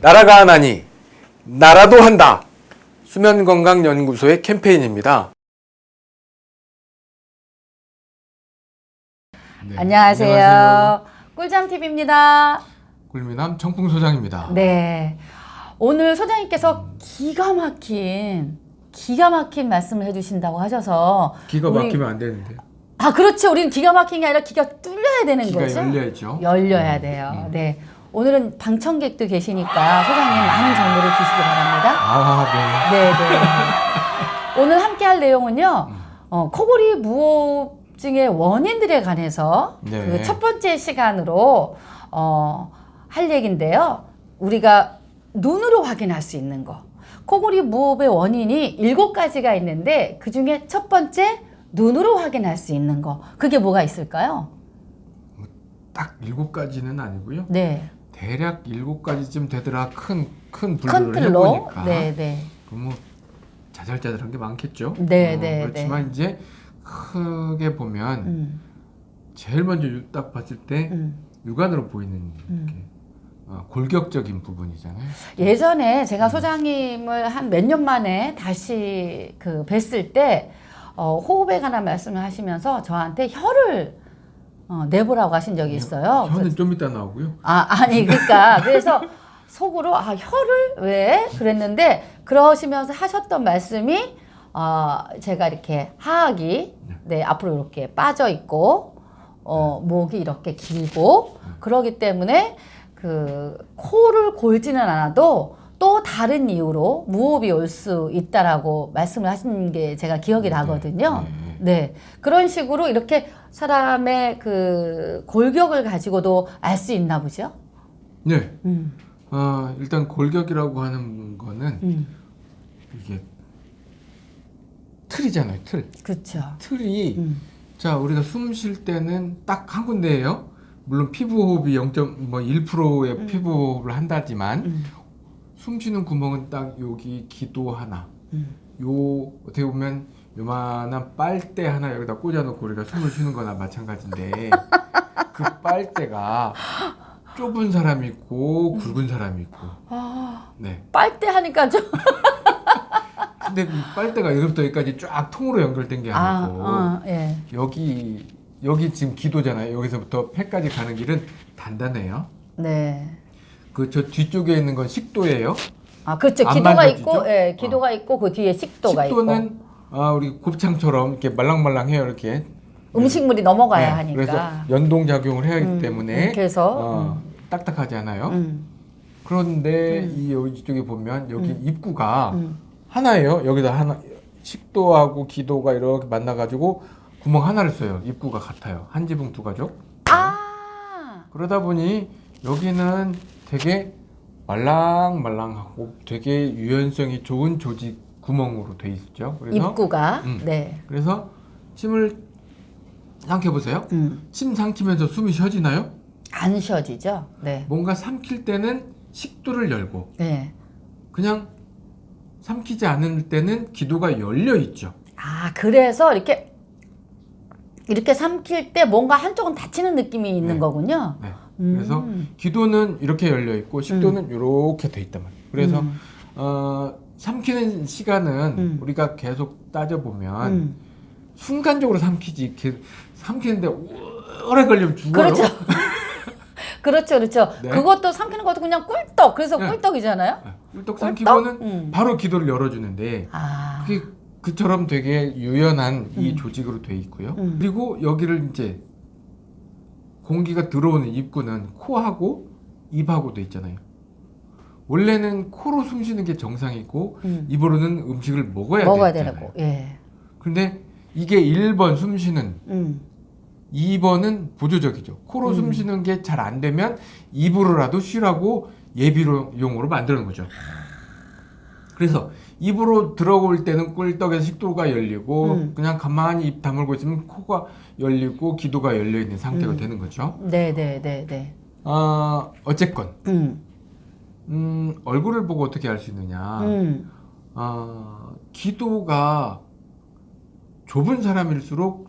나라가 하나니 나라도 한다. 수면건강연구소의 캠페인입니다. 네, 안녕하세요. 꿀잠TV입니다. 꿀미남 청풍소장입니다. 네. 오늘 소장님께서 기가 막힌, 기가 막힌 말씀을 해주신다고 하셔서. 기가 우리- 막히면 안 되는데요. 아, 그렇죠. 우리는 기가 막힌 게 아니라 기가 뚫려야 되는 기가 거죠. 열려야죠. 열려야 음, 돼요. 음. 네. 오늘은 방청객도 계시니까 소장님 많은 정보를 주시기 바랍니다. 아, 네, 네. 오늘 함께 할 내용은요. 음. 어, 코골이 무호흡증의 원인들에 관해서 네. 그첫 번째 시간으로 어, 할 얘기인데요. 우리가 눈으로 확인할 수 있는 거. 코골이 무호흡의 원인이 일곱 가지가 있는데 그 중에 첫 번째 눈으로 확인할 수 있는 거. 그게 뭐가 있을까요? 네. 딱 일곱 가지는 아니고요. 네. 대략 일곱 가지쯤 되더라 큰큰큰 분류를. 해보니까 네, 네. 그럼 뭐 자잘자잘한 게 많겠죠. 네, 어, 네, 그렇지만 이제 크게 보면 음, 제일 먼저 딱 봤을 때 음. 육안으로 보이는 음. 어, 골격적인 부분이잖아요. 예전에 제가 소장님을 한 몇 년 만에 다시 그 뵀을 때 어, 호흡에 관한 말씀을 하시면서 저한테 혀를 어, 내보라고 하신 적이 있어요. 혀는 좀 이따 나오고요. 아 아니 그러니까 그래서 속으로 아 혀를? 왜? 그랬는데 그러시면서 하셨던 말씀이 어, 제가 이렇게 하악이 네. 앞으로 이렇게 빠져 있고 어, 목이 이렇게 길고 그러기 때문에 그 코를 골지는 않아도 또 다른 이유로 무호흡이 올 수 있다라고 말씀을 하신 게 제가 기억이 나거든요. 네. 네. 그런 식으로 이렇게 사람의 그 골격을 가지고도 알 수 있나 보죠? 네. 음, 어, 일단 골격이라고 하는 거는 음, 이게 틀이잖아요. 틀. 그렇죠. 틀이 음, 자 우리가 숨 쉴 때는 딱 한 군데예요. 물론 피부 호흡이 0.1%의 음. 피부 호흡을 한다지만 음, 숨 쉬는 구멍은 딱 여기 기도 하나. 음. 요 어떻게 보면 요만한 빨대 하나 여기다 꽂아놓고 우리가 숨을 쉬는 거나 마찬가지인데 그 빨대가 좁은 사람이 있고 굵은 사람이 있고 아, 네 빨대 하니까 좀. 근데 이 빨대가 여기부터 여기까지 쫙 통으로 연결된 게 아, 아니고 어, 예. 여기 여기 지금 기도잖아요 여기서부터 폐까지 가는 길은 단단해요 네. 그 저 뒤쪽에 있는 건 식도예요 아, 그렇죠. 안 기도가 만져지죠? 있고, 예, 기도가 있고, 그 뒤에 식도가 있고. 식도는 아 우리 곱창처럼 이렇게 말랑말랑해요 이렇게 음식물이 넘어가야 네, 하니까. 그래서 연동 작용을 해야 하기 음, 때문에 이렇게 해서, 어, 딱딱하지 않아요. 음, 그런데 이 여기 이쪽에 보면 여기 음. 입구가 음. 하나예요. 여기다 하나 식도하고 기도가 이렇게 만나 가지고 구멍 하나를 써요. 입구가 같아요. 한 지붕 두 가족. 아, 그러다 보니 여기는 되게 말랑말랑하고 되게 유연성이 좋은 조직 구멍으로 돼 있죠. 그래서 입구가. 음. 네. 그래서 침을 삼켜 보세요. 음. 침 삼키면서 숨이 쉬어지나요? 안 쉬어지죠? 네. 뭔가 삼킬 때는 식도를 열고 네. 그냥 삼키지 않을 때는 기도가 열려 있죠. 아, 그래서 이렇게, 이렇게 삼킬 때 뭔가 한쪽은 닫히는 느낌이 있는 네. 거군요. 네. 음. 그래서 기도는 이렇게 열려 있고 식도는 이렇게 돼 있단 말이에요. 그래서 음. 어, 삼키는 시간은 음. 우리가 계속 따져 보면 음. 순간적으로 삼키지 삼키는데 오래 걸리면 죽어요. 그렇죠. 그렇죠, 그렇죠. 네. 그것도 삼키는 것도 그냥 꿀떡. 그래서 네. 꿀떡이잖아요. 네. 꿀떡 삼키고는 음. 바로 기도를 열어주는데 아, 그게 그처럼 되게 유연한 이 음. 조직으로 돼 있고요. 음. 그리고 여기를 이제 공기가 들어오는 입구는 코하고 입하고 돼 있잖아요. 원래는 코로 숨 쉬는 게 정상이고 음. 입으로는 음식을 먹어야, 먹어야 되잖아요. 되고, 예. 근데 이게 1번 숨 쉬는 음. 2번은 보조적이죠. 코로 음. 숨 쉬는 게 잘 안 되면 입으로라도 쉬라고 예비용으로 만드는 거죠. 그래서 입으로 들어올 때는 꿀떡에서 식도가 열리고 음. 그냥 가만히 입 다물고 있으면 코가 열리고 기도가 열려 있는 상태가 음. 되는 거죠. 네, 네, 네, 네. 아 어쨌건 음. 음, 얼굴을 보고 어떻게 알 수 있느냐? 음. 아, 기도가 좁은 사람일수록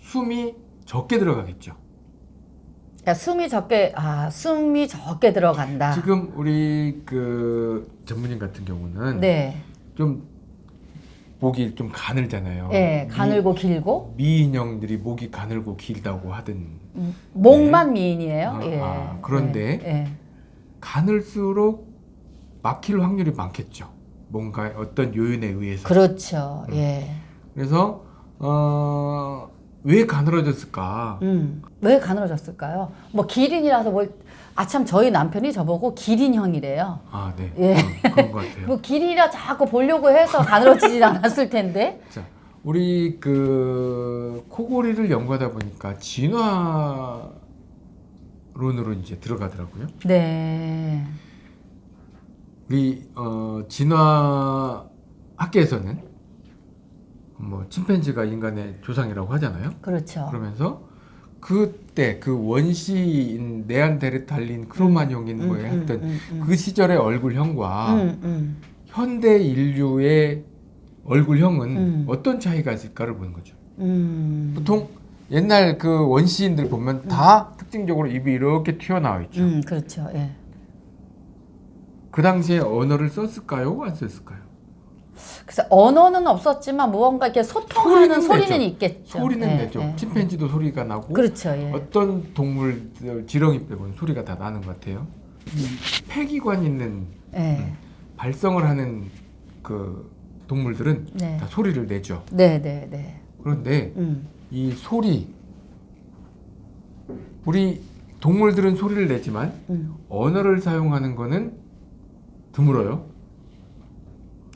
숨이 적게 들어가겠죠. 그러니까 숨이 적게 아 숨이 적게 들어간다. 지금 우리 그 전문인 같은 경우는 네, 좀 목이 좀 가늘잖아요. 예, 가늘고 길고 미, 미인형들이 목이 가늘고 길다고 하든 음, 목만 미인이에요. 아, 예. 아, 그런데 예, 예. 가늘수록 막힐 확률이 많겠죠. 뭔가 어떤 요인에 의해서. 그렇죠. 음. 예. 그래서 어, 왜 가늘어졌을까? 음, 왜 가늘어졌을까요? 뭐 기린이라서 뭘 아참 저희 남편이 저보고 기린형이래요. 아, 네. 예. 어, 그런 것 같아요. 뭐 기린이라 자꾸 보려고 해서 가늘어지지 않았을 텐데. 자, 우리 그 코골이를 연구하다 보니까 진화 론으로 이제 들어가더라고요. 네. 우리 어, 진화 학계에서는 뭐 침팬지가 인간의 조상이라고 하잖아요. 그렇죠. 그러면서 그때 그 원시인 네안데르탈린 크로마뇽인 뭐에 음, 했던 음, 음, 그 시절의 얼굴형과 음, 음. 현대 인류의 얼굴형은 음. 어떤 차이가 있을까를 보는 거죠. 음. 보통 옛날 그 원시인들 보면 다 특징적으로 입이 이렇게 튀어나와 있죠. 음, 그렇죠. 예. 그 당시에 언어를 썼을까요? 안 썼을까요? 그래서 언어는 없었지만 무언가 이렇게 소통하는 소리는 소리는. 있겠죠. 소리는 예, 내죠. 예. 침팬지도 소리가 나고 그렇죠. 예. 어떤 동물 지렁이 빼고는 소리가 다 나는 것 같아요. 폐기관 있는 예. 발성을 하는 그 동물들은 네. 다 소리를 내죠. 네, 네, 네. 그런데 음. 이 소리 우리 동물들은 소리를 내지만 음. 언어를 사용하는 거는 드물어요.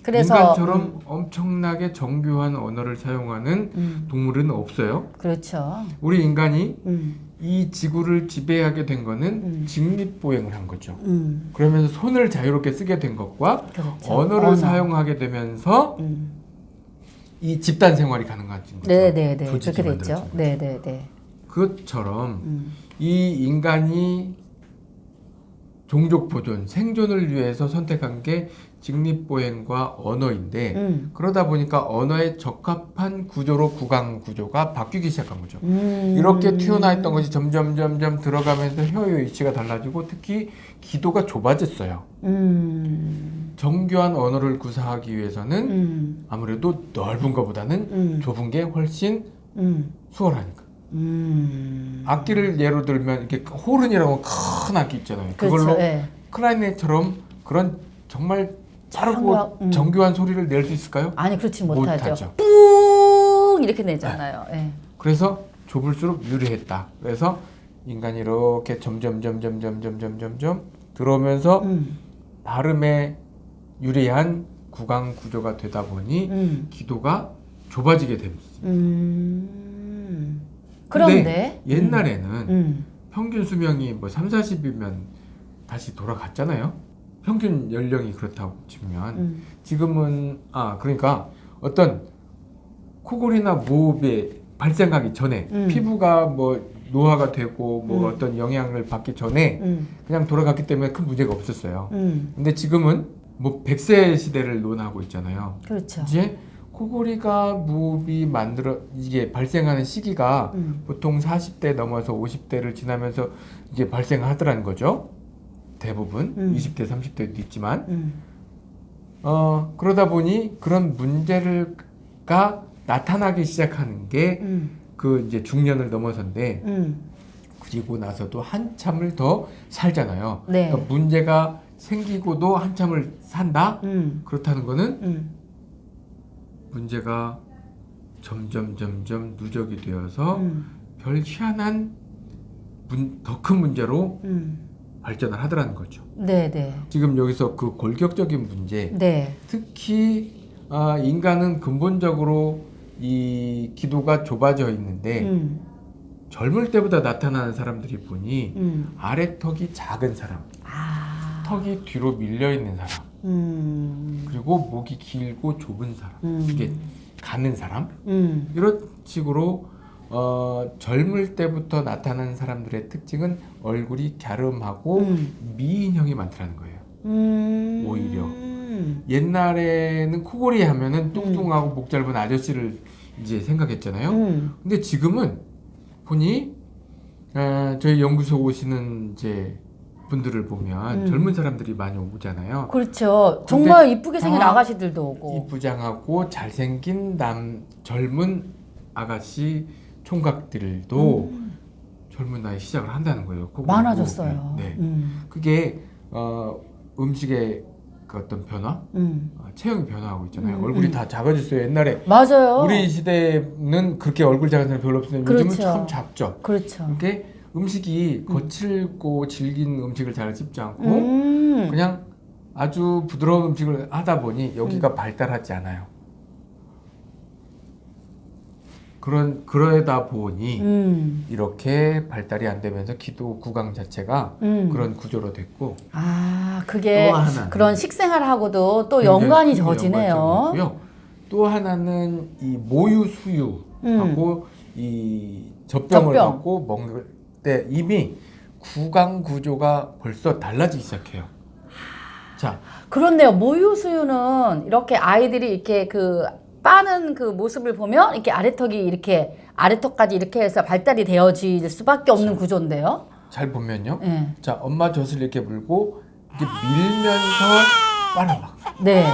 그래서 인간처럼 음, 엄청나게 정교한 언어를 사용하는 음. 동물은 없어요. 그렇죠. 우리 인간이 음. 이 지구를 지배하게 된 거는 음. 직립보행을 한 거죠. 음. 그러면서 손을 자유롭게 쓰게 된 것과 그렇죠. 언어를 언어. 사용하게 되면서 음. 이 집단 생활이 가능해진 거죠. 네, 네, 네. 그렇게 됐죠. 만들어진 거죠. 네, 네, 네. 그것처럼 음. 이 인간이 종족 보존, 생존을 위해서 선택한 게 직립보행과 언어인데 음. 그러다 보니까 언어에 적합한 구조로 구강 구조가 바뀌기 시작한 거죠. 음. 이렇게 튀어나와 있던 것이 점점 점점 들어가면서 혀의 위치가 달라지고 특히 기도가 좁아졌어요. 음. 정교한 언어를 구사하기 위해서는 음. 아무래도 넓은 것보다는 음. 좁은 게 훨씬 음. 수월하니까. 음. 악기를 예로 들면 이렇게 호른이라고 큰 악기 있잖아요. 그걸로 그렇죠. 예. 클라리넷처럼 그런 정말 빠르고 정교한, 음. 정교한 소리를 낼 수 있을까요? 아니 그렇지 못하죠. 뿡 이렇게 내잖아요. 예. 그래서 좁을수록 유리했다. 그래서 인간이 이렇게 점점 점 점 점 점 점 점 점 점 들어오면서 음. 발음에 유리한 구강 구조가 되다 보니 음. 기도가 좁아지게 됩니다. 음. 그런데 옛날에는 음. 평균 수명이 뭐 3, 40이면 다시 돌아갔잖아요. 평균 연령이 그렇다고 치면 음. 지금은 아 그러니까 어떤 코골이나 무호흡에 발생하기 전에 음. 피부가 뭐 노화가 되고 뭐 음. 어떤 영향을 받기 전에 음. 그냥 돌아갔기 때문에 큰 문제가 없었어요. 음. 근데 지금은 뭐 100세 시대를 논하고 있잖아요. 그렇죠. 이제 코골이가 무호흡이 만들어 이게 발생하는 시기가 음. 보통 40대 넘어서 50대를 지나면서 이제 발생하더라는 거죠. 대부분 음. 20대, 30대도 있지만 음. 어 그러다 보니 그런 문제를가 나타나기 시작하는 게그 음. 이제 중년을 넘어선데 음. 그리고 나서도 한참을 더 살잖아요. 네. 그러니까 문제가 생기고도 한참을 산다. 음. 그렇다는 거는 음. 문제가 점점 점점 누적이 되어서 음. 별 희한한 더 큰 문제로 음. 발전을 하더라는 거죠. 네, 네. 지금 여기서 그 골격적인 문제, 네. 특히 아, 인간은 근본적으로 이 기도가 좁아져 있는데 음. 젊을 때보다 나타나는 사람들이 보니 음. 아래 턱이 작은 사람, 아. 턱이 뒤로 밀려 있는 사람, 음. 그리고 목이 길고 좁은 사람, 음. 이게 가는 사람 음. 이런 식으로 어, 젊을 때부터 나타나는 사람들의 특징은 얼굴이 갸름하고 음. 미인형이 많다는 거예요. 음. 오히려. 음. 옛날에는 코골이 하면은 뚱뚱하고 목 짧은 아저씨를 이제 생각했잖아요. 음. 근데 지금은 보니 어, 저희 연구소 오시는 이제 분들을 보면 음. 젊은 사람들이 많이 오잖아요. 그렇죠. 정말 이쁘게 생긴 아, 아가씨들도 오고. 이쁘장하고 잘생긴 남 젊은 아가씨 총각들도 젊은 나이 시작을 한다는 거예요. 음. 많아졌어요. 보고. 네. 음. 그게 어, 음식의 그 어떤 변화, 음. 어, 체형이 변화하고 있잖아요. 음, 얼굴이 음. 다 작아졌어요. 옛날에 맞아요. 우리 시대는 그렇게 얼굴 작은 사람 별로 없었는데 요즘은 그렇죠. 참 작죠. 그렇죠. 이게 음식이 거칠고 질긴 음식을 잘 씹지 않고 음. 그냥 아주 부드러운 음식을 하다 보니 여기가 발달하지 않아요. 그런 그러다 보니 음. 이렇게 발달이 안 되면서 기도 구강 자체가 음. 그런 구조로 됐고 아, 그게 그런 식생활하고도 또 연관이. 연관성이고요. 또 하나는 이 모유 수유하고 이 젖병을 음. 젖병. 갖고 먹을 때 이미 구강 구조가 벌써 달라지기 시작해요. 자, 그렇네요. 모유 수유는 이렇게 아이들이 이렇게 그 빠는 그 모습을 보면 이렇게 아래턱이 이렇게 아래턱까지 이렇게 해서 발달이 되어질 수밖에 없는 구조인데요. 잘 보면요. 예. 자, 엄마 젖을 이렇게 물고 이렇게 밀면서 빨아막. 네.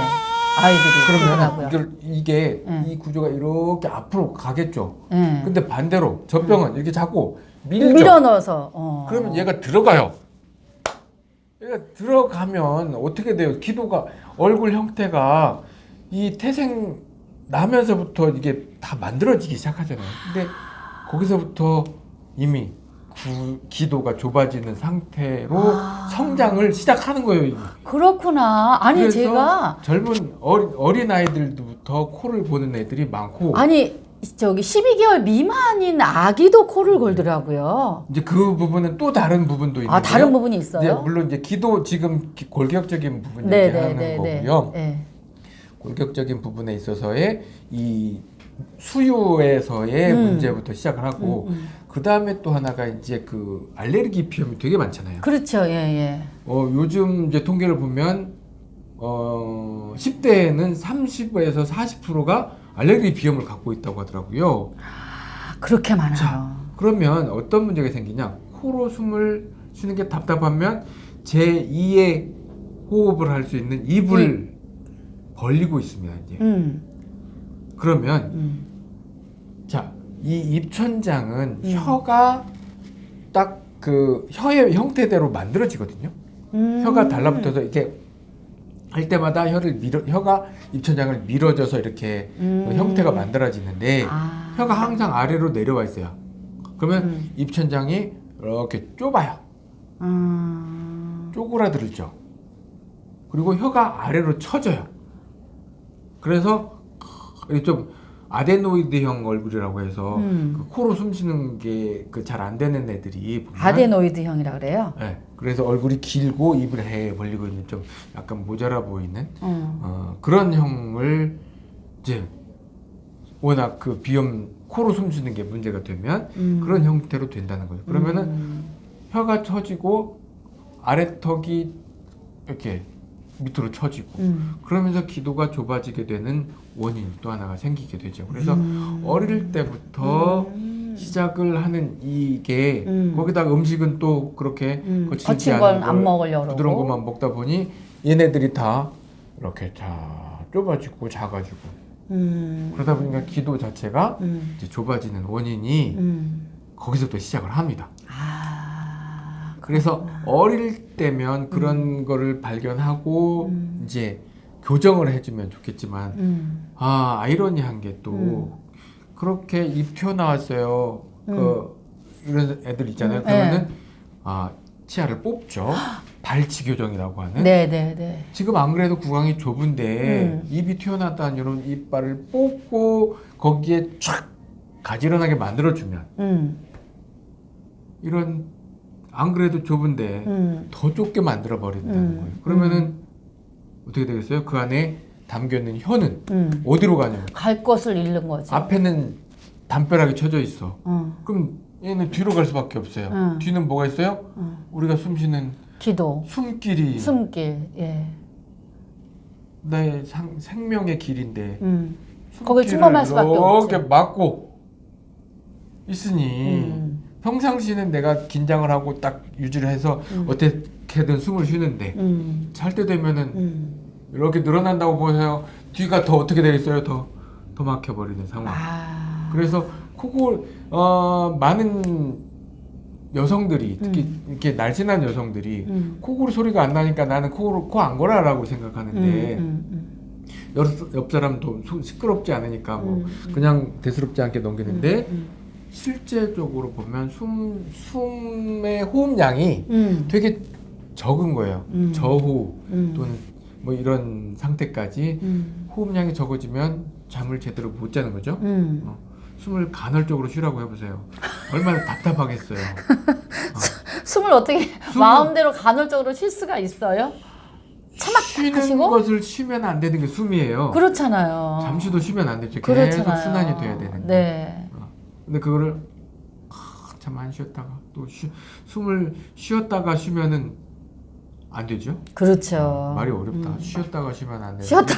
아이들이 그러면. 이걸 이게 예. 이 구조가 이렇게 앞으로 가겠죠. 예. 근데 반대로 젖병은 이렇게 자꾸 밀죠. 밀어 넣어서 어. 그러면 얘가 들어가요. 얘가 들어가면 어떻게 돼요? 기도가 얼굴 형태가 이 태생 나면서부터 이게 다 만들어지기 시작하잖아요. 근데 거기서부터 이미 구, 기도가 좁아지는 상태로 아. 성장을 시작하는 거예요. 이미. 그렇구나. 아니 제가 젊은 어린, 어린 아이들부터 코를 보는 애들이 많고 아니 저기 12개월 미만인 아기도 코를 걸더라고요. 이제 그 부분은 또 다른 부분도 있는데 아 다른 부분이 이제 있어요? 물론 이제 기도 지금 기- 골격적인 부분 네, 얘기하는 네, 네, 네. 거고요. 네. 골격적인 부분에 있어서의 이 수유에서의 음. 문제부터 시작을 하고 음, 음. 그 다음에 또 하나가 이제 그 알레르기 비염이 되게 많잖아요. 그렇죠. 예, 예. 어, 요즘 이제 통계를 보면 어, 10대에는 30에서 40%가 알레르기 비염을 갖고 있다고 하더라고요. 아, 그렇게 많아요. 자, 그러면 어떤 문제가 생기냐? 코로 숨을 쉬는 게 답답하면 제2의 호흡을 할 수 있는 입을 벌리고 있습니다. 이제 음. 그러면 음. 자, 이 입천장은 음. 혀가 딱 그 혀의 형태대로 만들어지거든요. 음. 혀가 달라붙어서 이렇게 할 때마다 혀를 밀어 혀가 입천장을 밀어줘서 이렇게 음. 그 형태가 만들어지는데 아. 혀가 항상 아래로 내려와 있어요. 그러면 음. 입천장이 이렇게 좁아요. 음. 쪼그라들죠. 그리고 혀가 아래로 처져요. 그래서 좀 아데노이드형 얼굴이라고 해서 음. 그 코로 숨 쉬는 게 그 잘 안 되는 애들이 보면 아데노이드형이라 그래요. 네, 그래서 얼굴이 길고 입을 해 벌리고 있는 좀 약간 모자라 보이는 어. 어, 그런 형을 이제 워낙 그 비염 코로 숨 쉬는 게 문제가 되면 음. 그런 형태로 된다는 거죠. 그러면은 음. 혀가 처지고 아래턱이 이렇게 밑으로 처지고 음. 그러면서 기도가 좁아지게 되는 원인이 또 하나가 생기게 되죠. 그래서 음. 어릴 때부터 음. 시작을 하는 이게 음. 거기다가 음식은 또 그렇게 음. 거칠지 않은 건안걸 먹으려고. 부드러운 것만 먹다 보니 얘네들이 다 이렇게 다 좁아지고 작아지고 음. 그러다 보니까 기도 자체가 음. 이제 좁아지는 원인이 음. 거기서부터 시작을 합니다. 아. 그래서 어릴 때면 그런 거를 발견하고 음. 이제 교정을 해주면 좋겠지만 음. 아 아이러니한 게또 음. 그렇게 입 튀어나왔어요. 그 이런 애들 있잖아요. 음, 그러면은 아 치아를 뽑죠. 발치 교정이라고 하는. 네, 네, 네. 지금 안 그래도 구강이 좁은데 음. 입이 튀어나왔다는 이런 이빨을 뽑고 거기에 촥 가지런하게 만들어주면 음. 이런 안 그래도 좁은데 음. 더 좁게 만들어 버린다는 음. 거예요. 그러면은 어떻게 되겠어요? 그 안에 담겨 있는 혀는 음. 어디로 가냐면 갈 것을 잃는 거지. 앞에는 담벼락이 쳐져 있어. 어. 그럼 얘는 뒤로 갈 수밖에 없어요. 음. 뒤는 뭐가 있어요? 어. 우리가 숨쉬는 기도. 숨길이 숨길. 예. 나의 상, 생명의 길인데 음. 거길 침범할 수밖에 이렇게 없지. 막고 있으니 음. 평상시는 내가 긴장을 하고 딱 유지를 해서 어 떻게든 숨을 쉬는데 음. 잘때 되면은 음. 이렇게 늘어난다고 보세요. 뒤가 더 어떻게 되겠어요? 더, 더 막혀버리는 상황. 아. 그래서 코골 어, 많은 여성들이 특히 이렇게 날씬한 여성들이 음. 코골 소리가 안 나니까 나는 코골 코안 골아라고 생각하는데 음, 음, 옆, 옆 사람도 소- 시끄럽지 않으니까 뭐 음. 그냥 대수롭지 않게 넘기는데 음. 실제적으로 보면 숨 숨의 호흡량이 음. 되게 적은 거예요. 음. 저호흡 음. 또는 뭐 이런 상태까지 음. 호흡량이 적어지면 잠을 제대로 못 자는 거죠. 음. 어, 숨을 간헐적으로 쉬라고 해보세요. 얼마나 답답하겠어요. 숨을 어떻게 숨을- 마음대로 간헐적으로 쉴 수가 있어요? 쉬는 하시고? 것을 쉬면 안 되는 게 숨이에요. 그렇잖아요. 잠시도 쉬면 안 되죠. 계속 그렇잖아요. 순환이 돼야 되는데. 네. 어, 근데 그거를 참안 쉬었다가 또 쉬, 숨을 쉬었다가 쉬면은 안 되죠. 그렇죠. 말이 어렵다. 음. 쉬었다가 쉬면 안 돼. 쉬었다.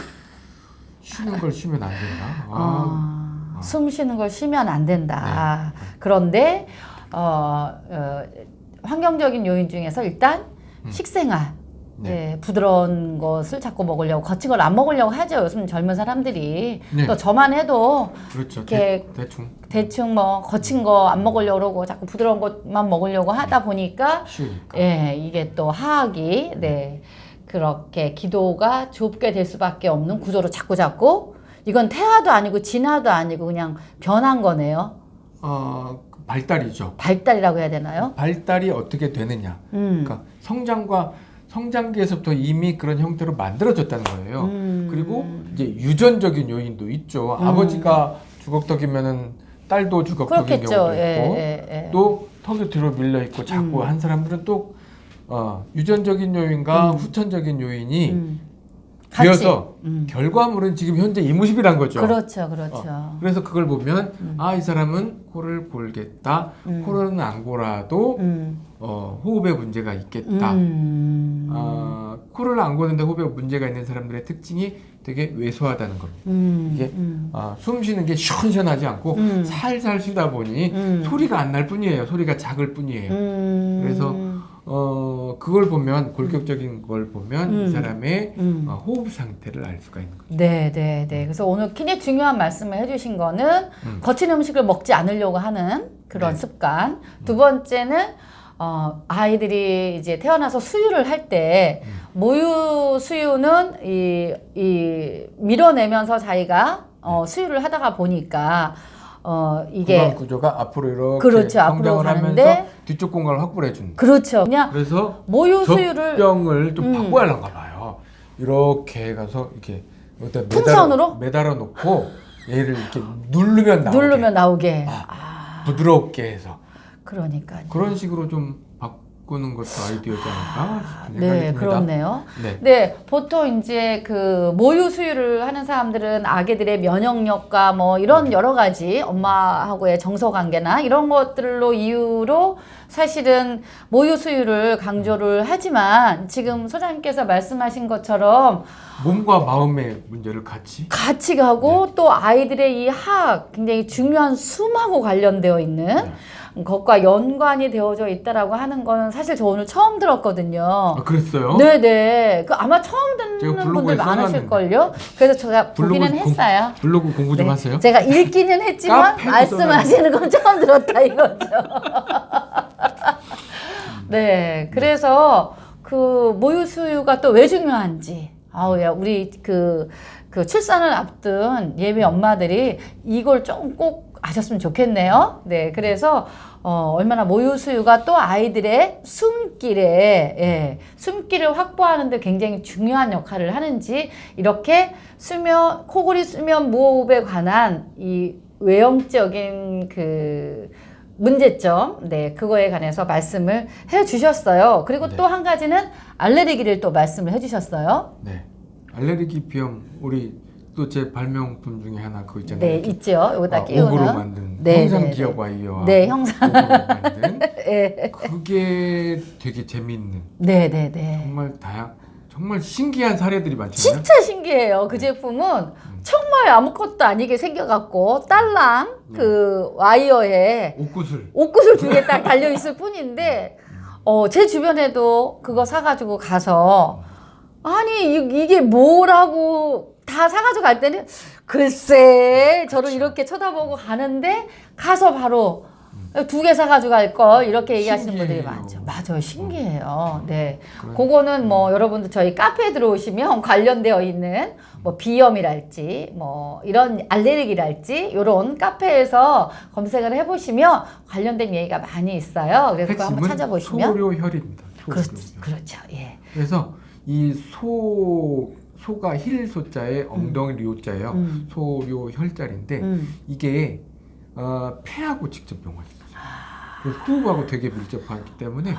쉬는 걸 쉬면 안 된다. 아, 아, 아. 숨 쉬는 걸 쉬면 안 된다. 네. 그런데 어, 어, 환경적인 요인 중에서 일단 음. 식생활. 네. 예, 부드러운 것을 자꾸 먹으려고 거친 걸 안 먹으려고 하죠. 요즘 젊은 사람들이 네. 또 저만 해도 그렇죠. 이렇게 대, 대충 대충 뭐 거친 거 안 먹으려고 그러고 자꾸 부드러운 것만 먹으려고 하다 보니까 쉬우니까. 예, 이게 또 하악이 네 그렇게 기도가 좁게 될 수밖에 없는 구조로 자꾸 자꾸 이건 태화도 아니고 진화도 아니고 그냥 변한 거네요. 어, 그 발달이죠. 발달이라고 해야 되나요? 발달이 어떻게 되느냐. 음. 그러니까 성장과 성장기에서부터 이미 그런 형태로 만들어졌다는 거예요. 음. 그리고 이제 유전적인 요인도 있죠. 음. 아버지가 주걱턱이면은 딸도 주걱턱인. 경우도 예, 있고 예, 예. 또 턱이 뒤로 밀려 있고 자꾸 음. 한 사람들은 또 어, 유전적인 요인과 음. 후천적인 요인이 되어서 음. 결과물은 지금 현재 이무십이란 거죠. 그렇죠, 그렇죠. 그래서 그걸 보면 음. 아이 사람은 코를 골겠다. 음. 코는 안 골아도 음. 어, 호흡에 문제가 있겠다. 음. 아, 코를 안 고는데 호흡에 문제가 있는 사람들의 특징이 되게 왜소하다는 겁니다. 음. 이게 음. 아, 숨 쉬는 게 시원시원하지 않고 음. 살살 쉬다 보니 음. 소리가 안 날 뿐이에요. 소리가 작을 뿐이에요. 음. 그래서 어, 그걸 보면 골격적인 걸 보면 음. 이 사람의 음. 어, 호흡 상태를 알 수가 있는 거죠. 네, 네, 네. 그래서 오늘 굉장히 중요한 말씀을 해주신 거는 음. 거친 음식을 먹지 않으려고 하는 그런 네. 습관. 두 번째는 어, 아이들이 이제 태어나서 수유를 할때 음. 모유 수유는 이, 이 밀어내면서 자기가 어, 수유를 하다가 보니까 어, 이게 구조가 앞으로 이렇게 그렇죠. 앞으로 성장을 가는데 하면서 뒤쪽 공간을 확보해 준다. 그렇죠. 그냥 그래서 모유 수유를 젖병을 좀 음. 바꿔야 하는가 봐요. 이렇게 가서 이렇게 어디다 매달아- 풍선으로? 매달아 놓고 얘를 이렇게 누르면 나오게 누르면 나오게. 아. 아, 부드럽게 해서 그러니까요. 그런 식으로 좀 바꾸는 것도 아이디어지 않을까 생각이 네, 듭니다. 그렇네요. 네. 네, 보통 이제 그 모유 수유를 하는 사람들은 아기들의 면역력과 뭐 이런 여러 가지 엄마하고의 정서 관계나 이런 것들로 이유로 사실은 모유 수유를 강조를 하지만 지금 소장님께서 말씀하신 것처럼 몸과 마음의 문제를 같이 같이 가고 네. 또 아이들의 이 하악 굉장히 중요한 숨하고 관련되어 있는 네. 것과 연관이 되어져 있다라고 하는 거는 사실 저 오늘 처음 들었거든요. 아, 그랬어요? 네네. 그 아마 처음 듣는 분들. 많으실걸요? 그래서 제가 보기는 공- 했어요. 블로그 공부 좀 네. 하세요. 제가 읽기는 했지만 말씀하시는 건 처음 들었다 이거죠. 네. 그래서 그 모유 수유가 또 왜 중요한지. 아우야, 우리 그, 그 출산을 앞둔 예비 엄마들이 이걸 좀 꼭 아셨으면 좋겠네요. 네. 그래서 어, 얼마나 모유 수유가 또 아이들의 숨길에, 예, 숨길을 확보하는 데 굉장히 중요한 역할을 하는지 이렇게 수면, 코골이 수면 무호흡에 관한 이 외형적인 그 문제점, 네, 그거에 관해서 말씀을 해 주셨어요. 그리고 네. 또한 가지는 알레르기를 또 말씀을 해 주셨어요. 네. 알레르기 비염 우리 또 제 발명품 중에 하나 그거 있잖아요. 네, 있죠. 여기다 아, 끼우는. 옥으로 만든 네, 형상 네, 기억 네. 와이어와 네, 형상. 만든 네, 그게 되게 재미있는 네, 네, 네. 정말 다양 정말 신기한 사례들이 많잖아요. 진짜 신기해요. 그 제품은 정말 아무것도 아니게 생겨갖고 딸랑 그 와이어에 옷구슬. 옷구슬 두 개 딱 달려 있을 뿐인데 어, 제 주변에도 그거 사가지고 가서 아니 이, 이게 뭐라고 다 사가지고 갈 때는 글쎄 저를 이렇게 쳐다보고 가는데 가서 바로 두 개 사가지고 갈걸 이렇게 얘기하시는 분들이 신기해요. 많죠. 맞아요, 신기해요. 네, 그래. 그거는 뭐 여러분들 저희 카페에 들어오시면 관련되어 있는 뭐 비염이랄지 뭐 이런 알레르기랄지 이런 카페에서 검색을 해보시면 관련된 얘기가 많이 있어요. 그래서 한번 찾아보시면 소료혈입니다. 그렇, 소료혈. 그렇죠. 예. 그래서 이 소 소가 힐 소자에 엉덩이 료자예요. 음. 소료혈자리인데 음. 이게 어, 폐하고 직접 연관있어요. 그 호흡하고 되게 밀접하기 때문에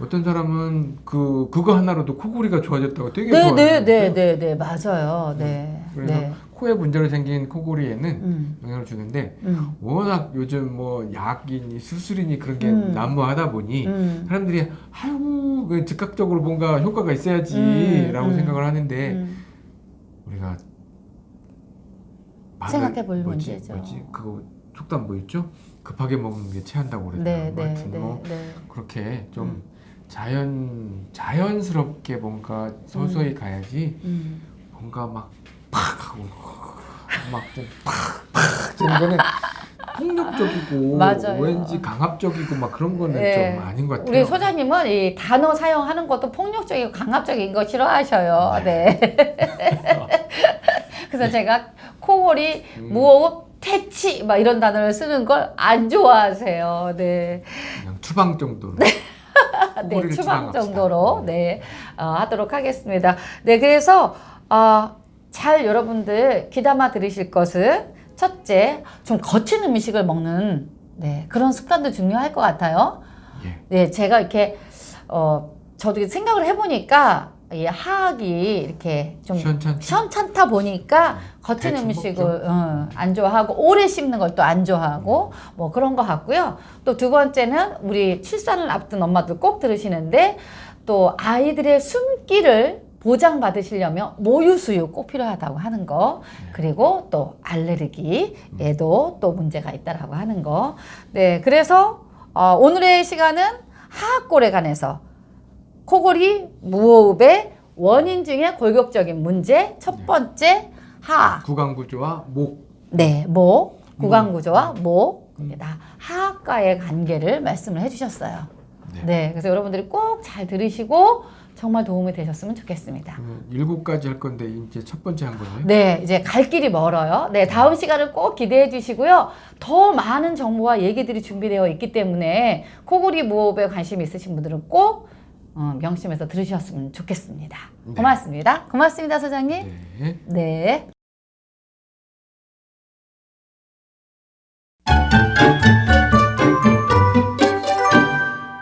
어떤 사람은 그 그거 하나로도 코골이가 좋아졌다고 되게 네, 좋아해요. 네, 네, 네, 네, 맞아요. 네, 그래서 네. 코에 문제로 생긴 코골이에는 음, 영향을 주는데 음, 워낙 요즘 뭐 약이니 수술이니 그런 게 음. 난무하다 보니 음, 사람들이 아유 그 즉각적으로 뭔가 효과가 있어야지라고 음, 음. 생각을 하는데 음. 우리가 생각해 볼 뭐지, 문제죠. 뭐지 그거 속담 뭐 있죠? 급하게 먹는 게 체한다고 그러잖아요. 네, 네, 하여튼 네, 뭐 네. 그렇게 좀 음. 자연 자연스럽게 뭔가 서서히 가야지 음. 뭔가 막 팍 하고 막좀팍팍 저는 거는 폭력적이고 맞아요. 왠지 강압적이고 막 그런 거는 네. 좀 아닌 것 같아요. 우리 소장님은 이 단어 사용하는 것도 폭력적이고 강압적인 거 싫어하셔요. 네. 그래서 제가 코골이, 음. 무호흡, 퇴치 막 이런 단어를 쓰는 걸 안 좋아하세요. 네. 그냥 추방 정도로. 네, 추방. 정도로 네 어, 하도록 하겠습니다. 네, 그래서 어, 잘 여러분들 귀담아 들으실 것은 첫째, 좀 거친 음식을 먹는 네, 그런 습관도 중요할 것 같아요. 예. 네, 제가 이렇게 어, 저도 생각을 해보니까 이 하악이 이렇게 좀 시원찮죠? 시원찮다 보니까 거친 대충 음식을 어, 안 좋아하고 오래 씹는 걸 또 안 좋아하고 뭐 그런 것 같고요. 또 두 번째는 우리 출산을 앞둔 엄마들 꼭 들으시는데 또 아이들의 숨기를 보장받으시려면 모유 수유 꼭 필요하다고 하는 거. 그리고 또 알레르기에도 또 문제가 있다라고 하는 거. 네, 그래서 어, 오늘의 시간은 하악골에 관해서 코골이 무호흡의 원인 중에 골격적인 문제 첫 번째 하악 구강 구조와 목. 네, 목, 구강 구조와 목, 다. 하악과의 관계를 말씀을 해주셨어요. 네. 네, 그래서 여러분들이 꼭 잘 들으시고 정말 도움이 되셨으면 좋겠습니다. 그러면 일곱 가지 할 건데 이제 첫 번째 한 거네요. 네, 이제 갈 길이 멀어요. 네, 다음 시간을 꼭 기대해 주시고요. 더 많은 정보와 얘기들이 준비되어 있기 때문에 코골이 무호흡에 관심 있으신 분들은 꼭 어, 명심해서 들으셨으면 좋겠습니다. 네. 고맙습니다. 고맙습니다, 소장님. 네. 네.